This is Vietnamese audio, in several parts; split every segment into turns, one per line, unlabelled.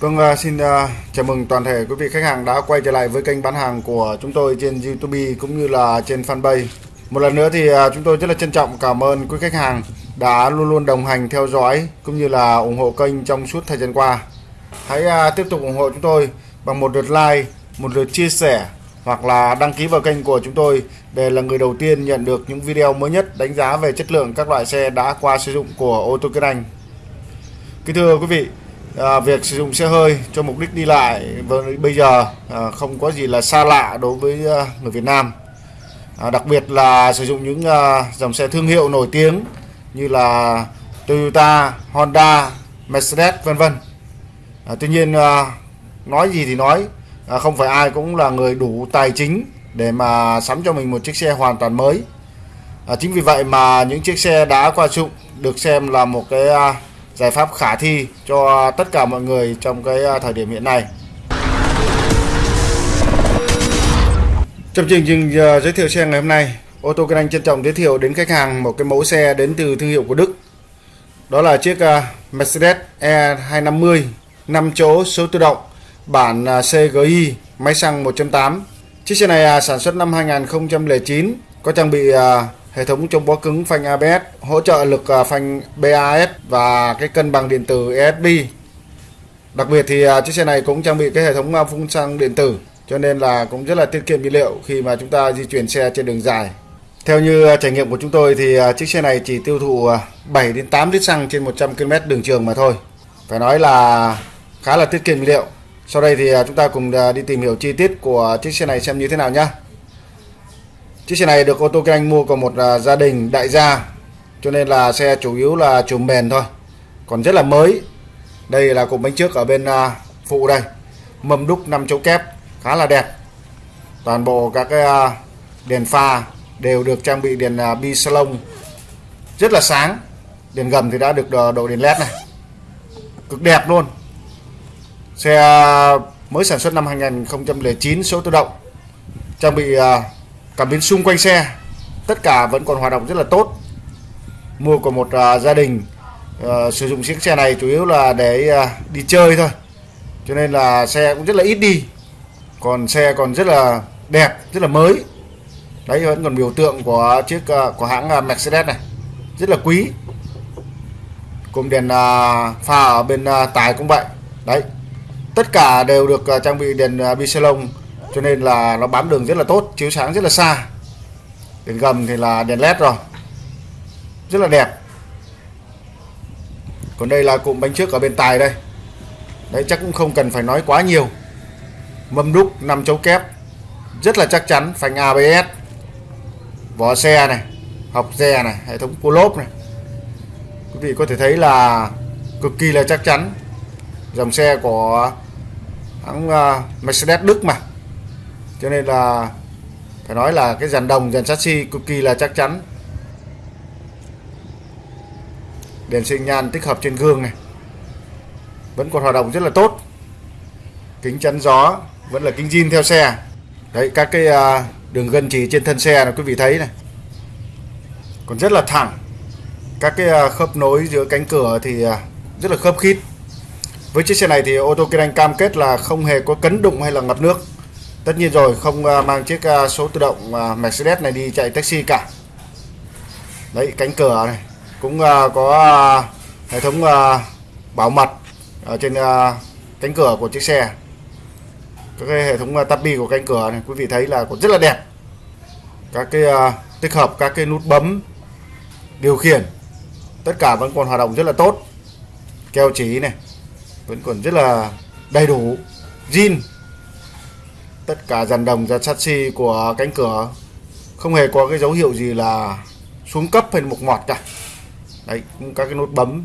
Vâng, à, xin à, chào mừng toàn thể quý vị khách hàng đã quay trở lại với kênh bán hàng của chúng tôi trên YouTube cũng như là trên fanpage. Một lần nữa thì à, chúng tôi rất là trân trọng cảm ơn quý khách hàng đã luôn luôn đồng hành theo dõi cũng như là ủng hộ kênh trong suốt thời gian qua. Hãy tiếp tục ủng hộ chúng tôi bằng một lượt like, một lượt chia sẻ hoặc là đăng ký vào kênh của chúng tôi để là người đầu tiên nhận được những video mới nhất đánh giá về chất lượng các loại xe đã qua sử dụng của ô tô Kiên Anh. Kính thưa quý vị, à, việc sử dụng xe hơi cho mục đích đi lại bây giờ à, không có gì là xa lạ đối với à, người Việt Nam. À, đặc biệt là sử dụng những à, dòng xe thương hiệu nổi tiếng như là Toyota, Honda, Mercedes vân vân. À, tuy nhiên à, nói gì thì nói, à, không phải ai cũng là người đủ tài chính để mà sắm cho mình một chiếc xe hoàn toàn mới. À, chính vì vậy mà những chiếc xe đã qua dụng được xem là một cái à, giải pháp khả thi cho tất cả mọi người trong cái à, thời điểm hiện nay. Trong chương trình à, giới thiệu xe ngày hôm nay, ô tô Kinh Anh trân trọng giới thiệu đến khách hàng một cái mẫu xe đến từ thương hiệu của Đức. Đó là chiếc à, Mercedes E250 5 chỗ số tự động bản CGI máy xăng 1.8. Chiếc xe này sản xuất năm 2009, có trang bị hệ thống chống bó cứng phanh ABS, hỗ trợ lực à, phanh BAS và cái cân bằng điện tử ESP. Đặc biệt thì à, chiếc xe này cũng trang bị cái hệ thống à, phun xăng điện tử cho nên là cũng rất là tiết kiệm nhiên liệu khi mà chúng ta di chuyển xe trên đường dài. Theo như trải nghiệm của chúng tôi thì chiếc xe này chỉ tiêu thụ 7 đến 8 lít xăng trên 100 km đường trường mà thôi. Phải nói là khá là tiết kiệm nhiên liệu. Sau đây thì chúng ta cùng đi tìm hiểu chi tiết của chiếc xe này xem như thế nào nhé. Chiếc xe này được ô tô kinh anh mua của một uh, gia đình đại gia cho nên là xe chủ yếu là chùm bền thôi. Còn rất là mới. Đây là cụm bánh trước ở bên uh, phụ đây. Mâm đúc 5 chỗ kép khá là đẹp. Toàn bộ các cái uh, đèn pha đều được trang bị đèn uh, bi salon rất là sáng. Đèn gầm thì đã được độ đèn led này. Cực đẹp luôn. Xe mới sản xuất năm 2009 số tự động. Trang bị uh, cảm biến xung quanh xe tất cả vẫn còn hoạt động rất là tốt. Mua của một uh, gia đình uh, sử dụng chiếc xe này chủ yếu là để uh, đi chơi thôi. Cho nên là xe cũng rất là ít đi. Còn xe còn rất là đẹp rất là mới. Đấy vẫn còn biểu tượng của chiếc uh, của hãng Mercedes này. Rất là quý. Cùng đèn uh, pha ở bên uh, tài cũng vậy. Đấy tất cả đều được uh, trang bị đèn uh, bisalon cho nên là nó bám đường rất là tốt, chiếu sáng rất là xa. Đèn gầm thì là đèn led rồi. Rất là đẹp. Còn đây là cụm bánh trước ở bên tài đây. Đấy, chắc cũng không cần phải nói quá nhiều. Mâm đúc, năm chấu kép. Rất là chắc chắn, phanh ABS vỏ xe này học xe này, hệ thống cua lốp này. Quý vị có thể thấy là cực kỳ là chắc chắn. Dòng xe của hãng à, Mercedes Đức mà cho nên là phải nói là cái dàn đồng, dàn chassis cực kỳ là chắc chắn. Đèn sinh nhan tích hợp trên gương này, vẫn còn hoạt động rất là tốt. Kính chắn gió vẫn là kính zin theo xe. Đấy, các cái à, đường gân chỉ trên thân xe là quý vị thấy này. Còn rất là thẳng. Các cái à, khớp nối giữa cánh cửa thì à, rất là khớp khít. Với chiếc xe này thì ô tô kinh anh cam kết là không hề có cấn đụng hay là ngập nước tất nhiên rồi, không à, mang chiếc à, số tự động à, Mercedes này đi chạy taxi cả. Đấy, cánh cửa này, cũng có hệ thống bảo mật ở trên cánh cửa của chiếc xe. Các cái hệ thống tapi của cánh cửa này, quý vị thấy là cũng rất là đẹp. Các cái tích hợp các cái nút bấm, điều khiển, tất cả vẫn còn hoạt động rất là tốt. Keo chỉ này, vẫn còn rất là đầy đủ, zin tất cả dàn đồng dàn chassis của cánh cửa không hề có cái dấu hiệu gì là xuống cấp hay mục mọt cả. Đấy các cái nút bấm.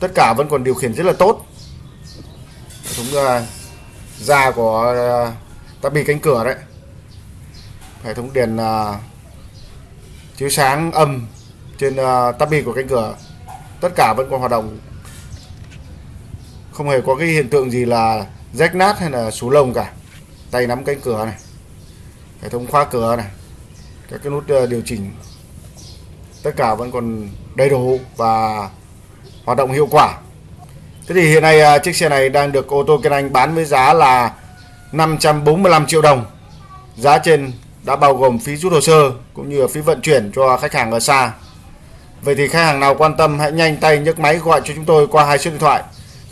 Tất cả vẫn còn điều khiển rất là tốt. Hệ thống da của ờ, tắp tabi cánh cửa đấy. Hệ thống đèn uh, ờ, chiếu sáng âm trên uh, tabi của cánh cửa. Tất cả vẫn còn hoạt động. Không hề có cái hiện tượng gì là rách nát hay là sú lông cả tay nắm cánh cửa này hệ thống khóa cửa này các cái nút ờ, điều chỉnh tất cả vẫn còn đầy đủ và hoạt động hiệu quả Thế thì hiện nay ờ, chiếc xe này đang được ô tô Kiên Anh bán với giá là 545 triệu đồng. Giá trên đã bao gồm phí rút hồ sơ cũng như phí vận chuyển cho khách hàng ở xa. Vậy thì khách hàng nào quan tâm hãy nhanh tay nhấc máy gọi cho chúng tôi qua hai số điện thoại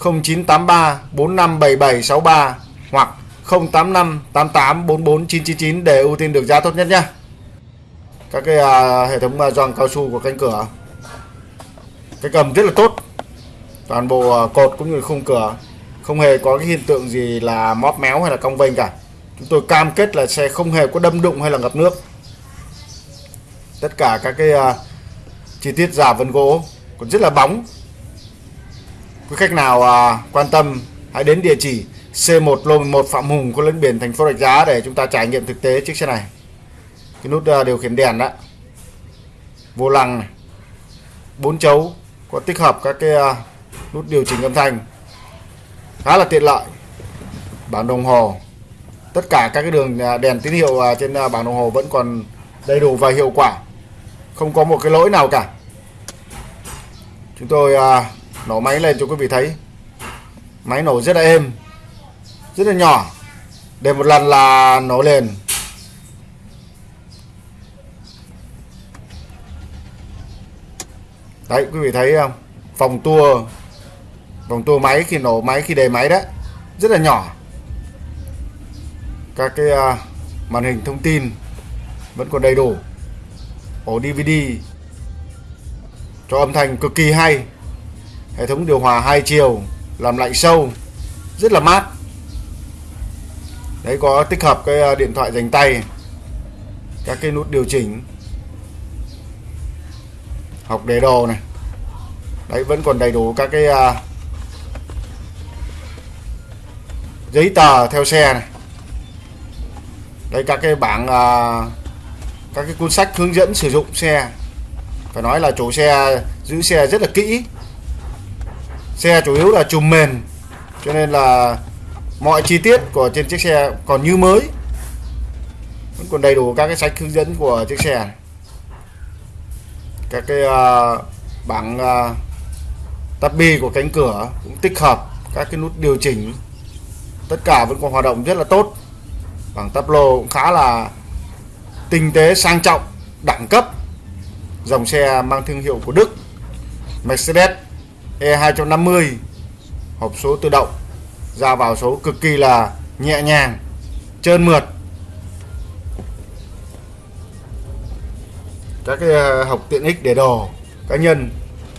0983 457763 hoặc 085 88 44 999 để ưu tiên được giá tốt nhất nhé. Các cái à, hệ thống à, giòn cao su của cánh cửa. Cái cầm rất là tốt. Toàn bộ à, cột cũng như khung cửa. Không hề có cái hiện tượng gì là móp méo hay là cong vênh cả. Chúng tôi cam kết là xe không hề có đâm đụng hay là ngập nước. Tất cả các cái uh, chi tiết giả vân gỗ còn rất là bóng. Quý khách nào uh, quan tâm hãy đến địa chỉ C1 lô 11 Phạm Hùng có lẫn biển thành phố Rạch Giá để chúng ta trải nghiệm thực tế chiếc xe này. Cái nút ờ, điều khiển đèn đó. Vô lăng này. Bốn chấu có tích hợp các cái ờ, nút điều chỉnh âm thanh. Khá là tiện lợi. Bảng đồng hồ. Tất cả các cái đường ờ, đèn tín hiệu trên bảng đồng hồ vẫn còn đầy đủ và hiệu quả. Không có một cái lỗi nào cả. Chúng tôi nổ máy lên cho quý vị thấy. Máy nổ rất là êm rất là nhỏ. Để một lần là nổ lên. Đấy quý vị thấy không? Vòng tua vòng tua máy khi nổ máy khi đề máy đấy rất là nhỏ. Các cái uh, màn hình thông tin vẫn còn đầy đủ. Ổ DVD cho âm thanh cực kỳ hay. Hệ thống điều hòa hai chiều làm lạnh sâu rất là mát đấy có tích hợp cái à, điện thoại dành tay các cái nút điều chỉnh. Học đề đồ này. Đấy vẫn còn đầy đủ các cái uh, giấy tờ theo xe này. Đây các cái bảng uh, các cái cuốn sách hướng dẫn sử dụng xe. Phải nói là chủ xe giữ xe rất là kỹ. Xe chủ yếu là chùm mền cho nên là mọi chi tiết của trên chiếc xe còn như mới. Vẫn còn đầy đủ các cái sách hướng dẫn của chiếc xe. Các cái uh, bảng ờ, uh, tắp bi của cánh cửa cũng tích hợp các cái nút điều chỉnh. Tất cả vẫn còn hoạt động rất là tốt. Bảng tắp lô cũng khá là tinh tế sang trọng đẳng cấp. Dòng xe mang thương hiệu của Đức Mercedes E250 hộp số tự động ra vào số cực kỳ là nhẹ nhàng, trơn mượt. Các cái ờ, học tiện ích để đồ, cá nhân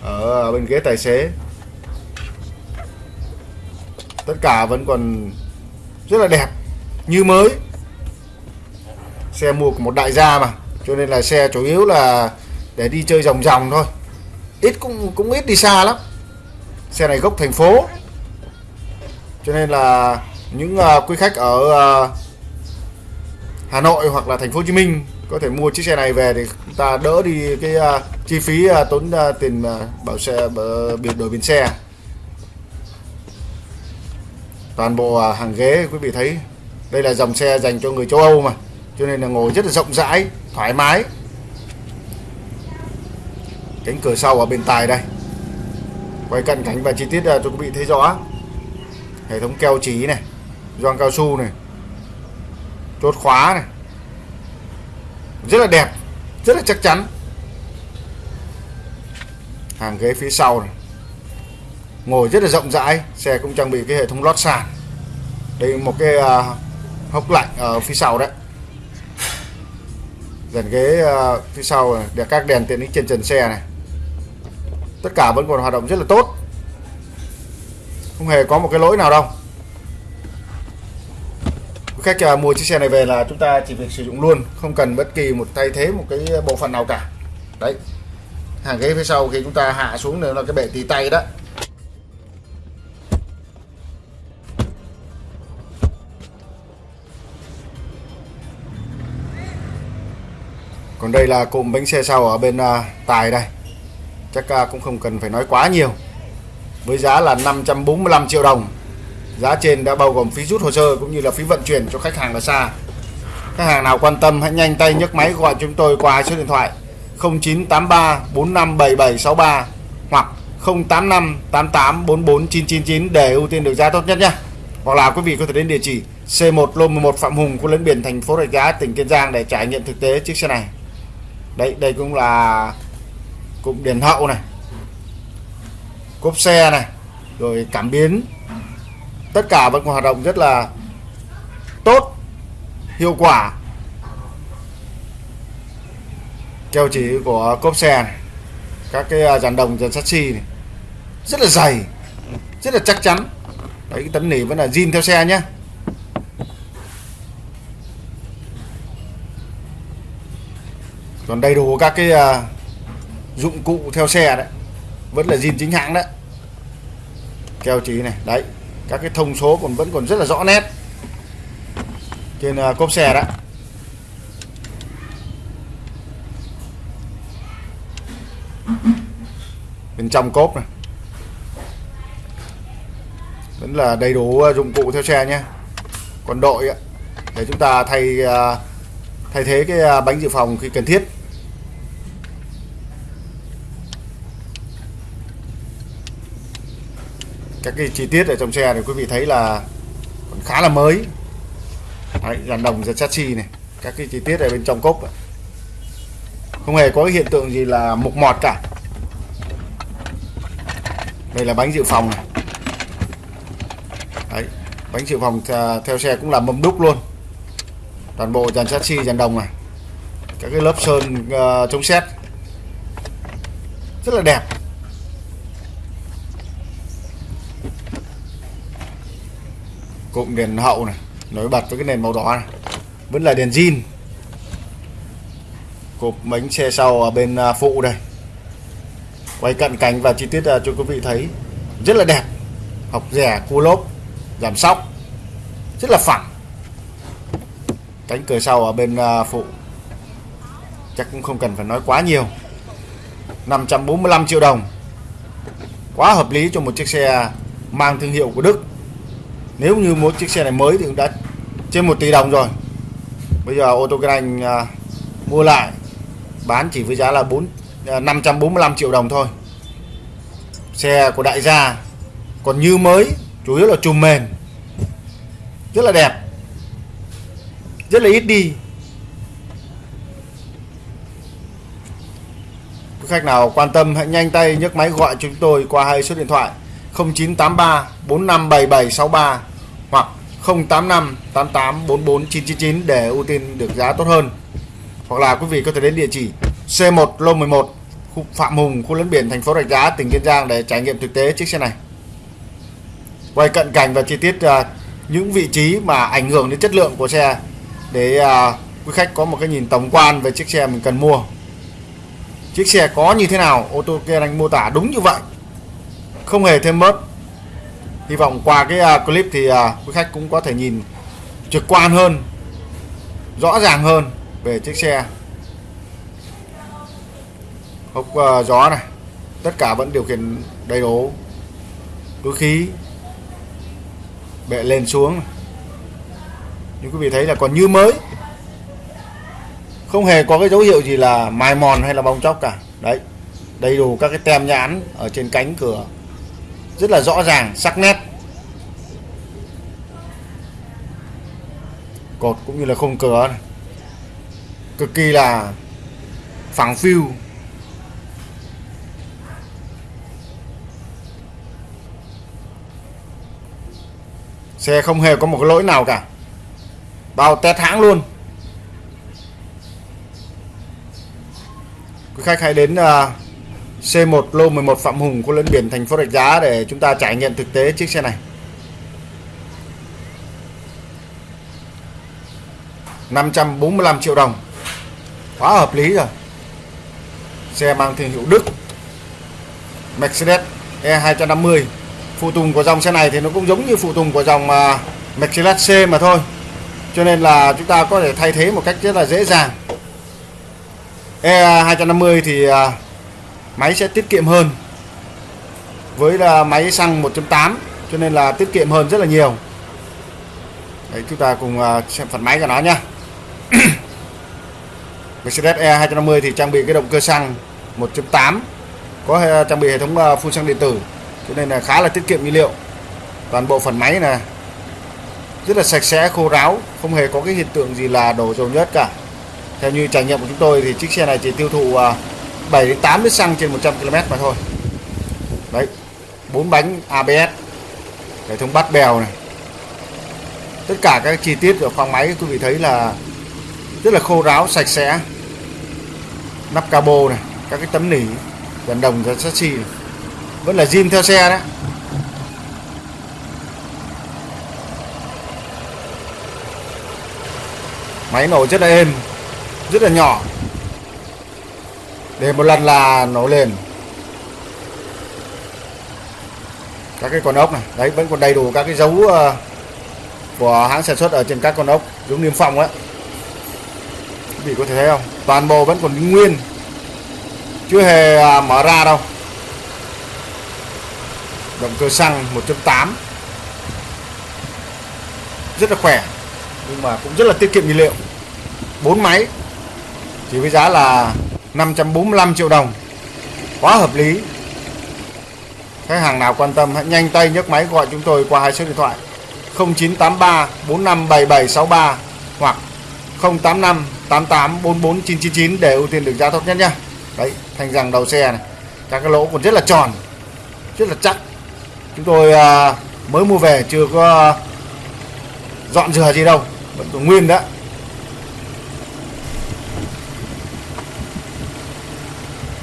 ở bên ghế tài xế. Tất cả vẫn còn rất là đẹp, như mới. Xe mua của một đại gia mà, cho nên là xe chủ yếu là để đi chơi vòng vòng thôi. Ít cũng cũng ít đi xa lắm. Xe này gốc thành phố cho nên là những uh, quý khách ở uh, Hà Nội hoặc là thành phố Hồ Chí Minh có thể mua chiếc xe này về thì chúng ta đỡ đi cái uh, chi phí uh, tốn uh, tiền uh, bảo xe biển đổi biển xe. Toàn bộ uh, hàng ghế quý vị thấy đây là dòng xe dành cho người châu Âu mà cho nên là ngồi rất là rộng rãi thoải mái. Cánh cửa sau ở bên tài đây. Quay cận cảnh và chi tiết cho quý vị thấy rõ hệ thống keo trí này gioăng cao su này chốt khóa này. Rất là đẹp rất là chắc chắn. Hàng ghế phía sau này. Ngồi rất là rộng rãi xe cũng trang bị cái hệ thống lót sàn. Đây một cái uh, hốc lạnh ở phía sau đấy. Dàn ghế uh, phía sau để các đèn tiện ích trên trần xe này. Tất cả vẫn còn hoạt động rất là tốt không hề có một cái lỗi nào đâu. Khách à, mua chiếc xe này về là chúng ta chỉ việc sử dụng luôn không cần bất kỳ một thay thế một cái bộ phận nào cả. Đấy. Hàng ghế phía sau khi chúng ta hạ xuống nữa là cái bệ tì tay đó. Còn đây là cụm bánh xe sau ở bên uh, tài đây. Chắc uh, cũng không cần phải nói quá nhiều với giá là 545 triệu đồng giá trên đã bao gồm phí rút hồ sơ cũng như là phí vận chuyển cho khách hàng ở xa khách hàng nào quan tâm hãy nhanh tay nhấc máy gọi chúng tôi qua số điện thoại 0983 457763 hoặc 085 88 44 999 để ưu tiên được giá tốt nhất nhé. Hoặc là quý vị có thể đến địa chỉ C1 Lô 11 Phạm Hùng, khu lấn biển thành phố Rạch Giá, tỉnh Kiên Giang để trải nghiệm thực tế chiếc xe này. đây đây cũng là cụm đèn hậu này. Cốp xe này, rồi cảm biến. Tất cả vẫn còn hoạt động rất là tốt, hiệu quả. Keo chỉ của cốp xe này các cái à, dàn đồng dàn chassis này rất là dày rất là chắc chắn đấy cái tấm nỉ vẫn là zin theo xe nhé còn đầy đủ các cái uh, dụng cụ theo xe đấy vẫn là zin chính hãng đấy keo chỉ này. Đấy các cái thông số còn vẫn còn rất là rõ nét trên uh, cốp xe đó. Bên trong cốp này. Vẫn là đầy đủ à, dụng cụ theo xe nhé. Còn đội để chúng ta thay à, thay thế cái bánh dự phòng khi cần thiết. Các cái chi tiết ở trong xe thì quý vị thấy là còn khá là mới. Đấy, dàn đồng dàn chassis này các cái chi tiết ở bên trong cốp không hề có cái hiện tượng gì là mục mọt cả. Đây là bánh dự phòng này. Đấy, bánh dự phòng theo xe cũng là mâm đúc luôn. Toàn bộ dàn chassis dàn đồng này. Các cái lớp sơn uh, chống xét rất là đẹp. Cụm đèn hậu này nổi bật với cái nền màu đỏ này. Vẫn là đèn zin. Cột bánh xe sau ở bên à, phụ đây. Quay cận cảnh và chi tiết à, cho quý vị thấy. Rất là đẹp. Học rẻ, cua lốp, giảm sóc. Rất là phẳng. Cánh cửa sau ở bên à, phụ. Chắc cũng không cần phải nói quá nhiều. 545 triệu đồng. Quá hợp lý cho một chiếc xe mang thương hiệu của Đức nếu như một chiếc xe này mới thì cũng đã trên 1 tỷ đồng rồi. Bây giờ ô tô kinh anh à, mua lại bán chỉ với giá là 4 à, 545 triệu đồng thôi. Xe của đại gia còn như mới chủ yếu là trùm mền. Rất là đẹp. Rất là ít đi. Khách nào quan tâm hãy nhanh tay nhấc máy gọi chúng tôi qua hai số điện thoại. 0983 457763 hoặc 085 88 44 999 để ưu tiên được giá tốt hơn. Hoặc là quý vị có thể đến địa chỉ C1 Lô 11 khu Phạm Hùng, khu lấn biển thành phố Rạch Giá, tỉnh Kiên Giang để trải nghiệm thực tế chiếc xe này. Quay cận cảnh và chi tiết uh, những vị trí mà ảnh hưởng đến chất lượng của xe để uh, quý khách có một cái nhìn tổng quan về chiếc xe mình cần mua. Chiếc xe có như thế nào, ô tô kia anh mô tả đúng như vậy. Không hề thêm bớt. Hy vọng qua cái uh, clip thì uh, quý khách cũng có thể nhìn trực quan hơn rõ ràng hơn về chiếc xe. Hộp uh, à, gió này tất cả vẫn điều khiển đầy đủ. Túi khí bệ lên xuống. Như quý vị thấy là còn như mới. Không hề có cái dấu hiệu gì là mài mòn hay là bong chóc cả. Đấy đầy đủ các cái tem nhãn ở trên cánh cửa rất là rõ ràng sắc nét. Cột cũng như là khung cửa này. cực kỳ là phẳng phiu. Xe không hề có một cái lỗi nào cả. Bao test hãng luôn. Quý khách hãy đến uh, C1 lô 11 Phạm Hùng, cô lên biển thành phố Rạch Giá để chúng ta trải nghiệm thực tế chiếc xe này. 545 triệu đồng. Quá hợp lý rồi. Xe mang thương hiệu Đức. Mercedes E250. Phụ tùng của dòng xe này thì nó cũng giống như phụ tùng của dòng à, Mercedes C mà thôi. Cho nên là chúng ta có thể thay thế một cách rất là dễ dàng. E250 thì à, máy sẽ tiết kiệm hơn. Với là máy xăng 1.8 cho nên là tiết kiệm hơn rất là nhiều. Đấy, chúng ta cùng à, xem phần máy của nó nhá. Mercedes E250 thì trang bị cái động cơ xăng 1.8 có à, trang bị hệ thống à, phun xăng điện tử, cho nên là khá là tiết kiệm nhiên liệu. Toàn bộ phần máy này rất là sạch sẽ, khô ráo, không hề có cái hiện tượng gì là đổ dầu nhớt cả. Theo như trải nghiệm của chúng tôi thì chiếc xe này chỉ tiêu thụ 7 đến 8 lít xăng trên 100 km mà thôi. Đấy, bốn bánh ABS hệ thống bắt bèo này. Tất cả các chi tiết của khoang máy quý vị thấy là rất là khô ráo, sạch sẽ. Nắp cabo này, các cái tấm nỉ gần đồng và chassis này. vẫn là zin theo xe đấy. Máy nổ rất là êm, rất là nhỏ để một lần là nổ lên. Các cái con ốc này. Đấy, vẫn còn đầy đủ các cái dấu ờ, của hãng sản xuất ở trên các con ốc. Giống niêm phong ấy quý vị có thể thấy không? Toàn bộ vẫn còn nguyên. Chưa hề à, mở ra đâu. Động cơ xăng 1.8 rất là khỏe. Nhưng mà cũng rất là tiết kiệm nhiên liệu. Bốn máy. Chỉ với giá là 545 triệu đồng. Quá hợp lý. Khách hàng nào quan tâm hãy nhanh tay nhấc máy gọi chúng tôi qua hai số điện thoại. 0983 457763 hoặc 085 88 44 999 để ưu tiên được giá tốt nhất nhá đấy, thành rằng đầu xe này, các cái lỗ còn rất là tròn, rất là chắc. Chúng tôi à, mới mua về chưa có dọn rửa gì đâu, vẫn còn nguyên đó.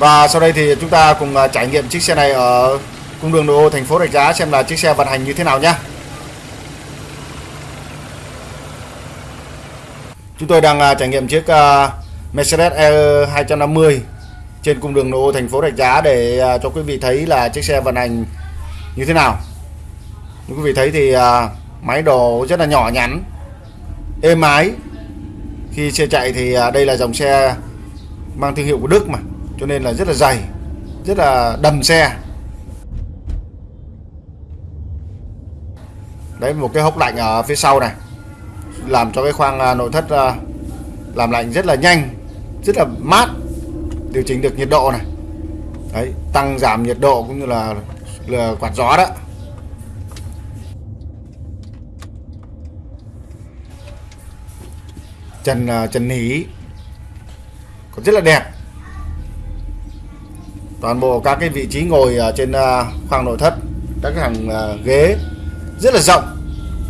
Và sau đây thì chúng ta cùng à, trải nghiệm chiếc xe này ở cung đường nội ô thành phố Rạch Giá xem là chiếc xe vận hành như thế nào nhé chúng tôi đang à, trải nghiệm chiếc à, Mercedes E 250 trên cung đường nội ô thành phố Rạch Giá để cho quý vị thấy là chiếc xe vận hành như thế nào. Như quý vị thấy thì máy đồ rất là nhỏ nhắn, êm ái. Khi xe chạy thì đây là dòng xe mang thương hiệu của Đức mà cho nên là rất là dày rất là đầm xe. Đấy một cái hốc lạnh ở phía sau này làm cho cái khoang à, nội thất à, làm lạnh rất là nhanh rất là mát. Điều chỉnh được nhiệt độ này. Đấy tăng giảm nhiệt độ cũng như là, là quạt gió đó. Trần trần nỉ còn rất là đẹp toàn bộ các cái vị trí ngồi ở trên à, khoang nội thất các hàng à, ghế rất là rộng.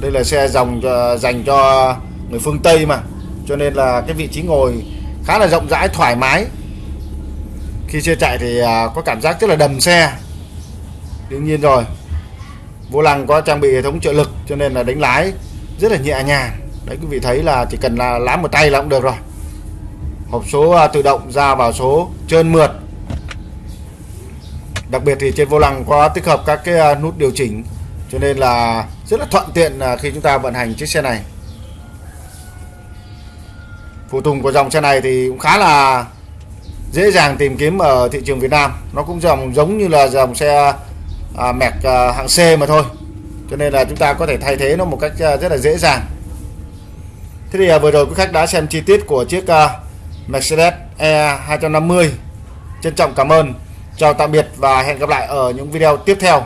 Đây là xe dòng cho, dành cho người phương Tây mà. Cho nên là cái vị trí ngồi khá là rộng rãi thoải mái. Khi xe chạy thì à, có cảm giác rất là đầm xe. Đương nhiên rồi vô lăng có trang bị hệ thống trợ lực cho nên là đánh lái rất là nhẹ nhàng. Đấy quý vị thấy là chỉ cần là lái một tay là cũng được rồi. Hộp số tự động ra vào số trơn mượt đặc biệt thì trên vô lăng có tích hợp các cái à, nút điều chỉnh cho nên là rất là thuận tiện à, khi chúng ta vận hành chiếc xe này. Phụ tùng của dòng xe này thì cũng khá là dễ dàng tìm kiếm ở thị trường Việt Nam. Nó cũng dòng giống như là dòng xe à, mẹc à, hạng C mà thôi. Cho nên là chúng ta có thể thay thế nó một cách à, rất là dễ dàng. Thế thì à, vừa rồi quý khách đã xem chi tiết của chiếc à, Mercedes E 250 trân trọng cảm ơn chào tạm biệt và hẹn gặp lại ở những video tiếp theo.